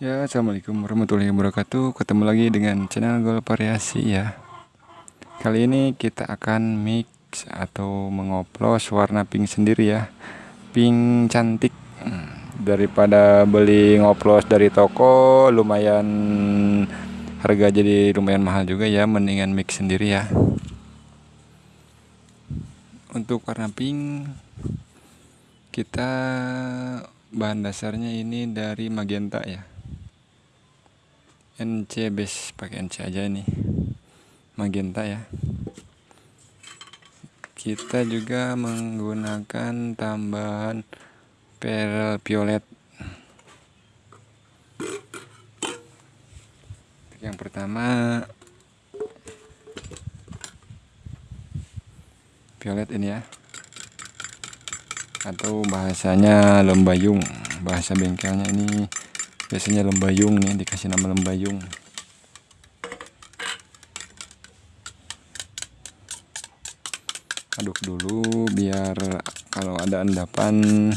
Ya, assalamualaikum warahmatullahi wabarakatuh. Ketemu lagi dengan channel Gol Variasi ya. Kali ini kita akan mix atau mengoplos warna pink sendiri ya. Pink cantik. Hmm, daripada beli ngoplos dari toko, lumayan harga jadi lumayan mahal juga ya. Mendingan mix sendiri ya. Untuk warna pink kita bahan dasarnya ini dari magenta ya NC base pakai NC aja ini magenta ya. Kita juga menggunakan tambahan pearl violet. Yang pertama violet ini ya. Atau bahasanya lembayung bahasa bengkelnya ini biasanya lembayung nih dikasih nama lembayung. Aduk dulu biar kalau ada endapan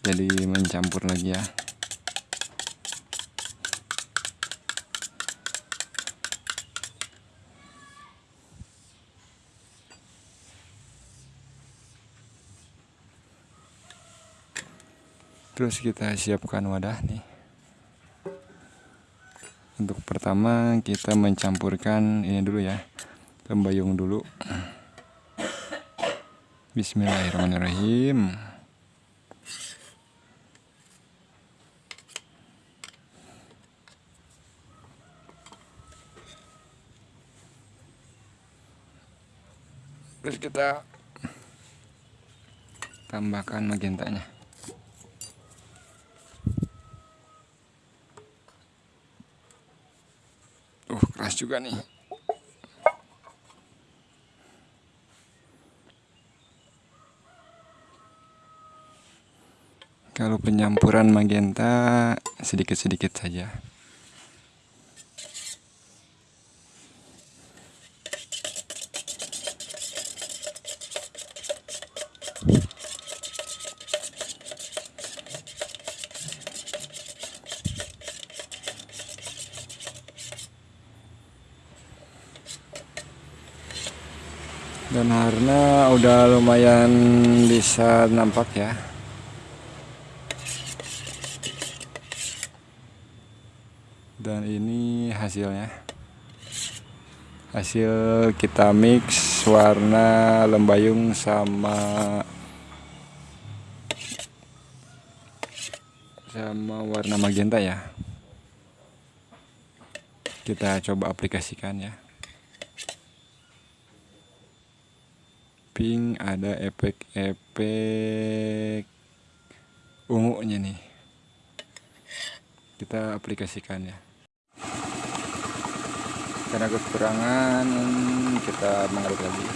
jadi mencampur lagi ya terus kita siapkan wadah nih. Untuk pertama kita mencampurkan ini dulu ya lembayung dulu. Bismillahirrahmanirrahim. Terus kita tambahkan magentanya keras juga nih. Kalau penyampuran magenta sedikit-sedikit saja dan harna udah lumayan bisa nampak ya. Dan ini hasilnya. Hasil kita mix warna lembayung sama sama warna magenta ya. Kita coba aplikasikan ya pink ada efek-efek ungunya nih. Kita aplikasikan ya. Karena kekurangan kita mengaduk lagi.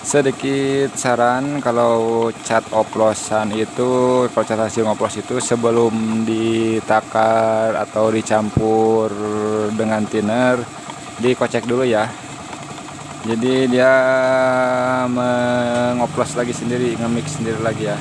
Sedikit saran kalau cat oplosan itu kalau cat hasil oplos itu sebelum ditakar atau dicampur dengan thinner dikocek dulu ya jadi dia mengoplos lagi sendiri nge-mix sendiri lagi ya.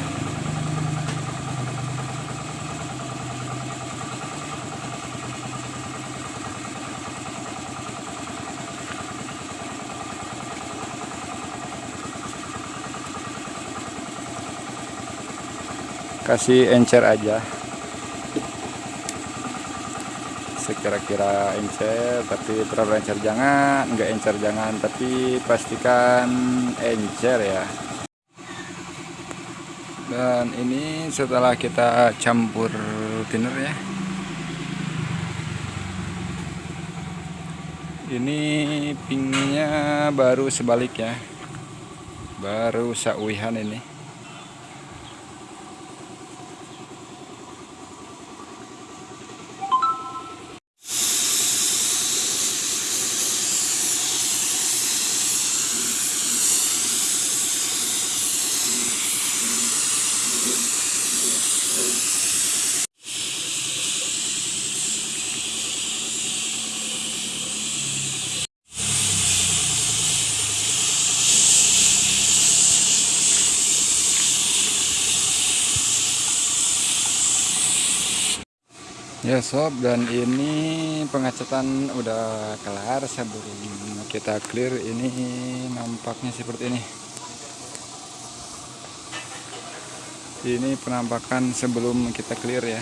Kasih encer aja sekira-kira encer tapi terlalu encer jangan enggak encer jangan tapi pastikan encer ya. Dan ini setelah kita campur thinner ya. Ini pinknya baru sebalik ya. Baru sauihan ini Ya sob dan ini pengecatan udah kelar sebelum kita clear ini nampaknya seperti ini. Ini penampakan sebelum kita clear ya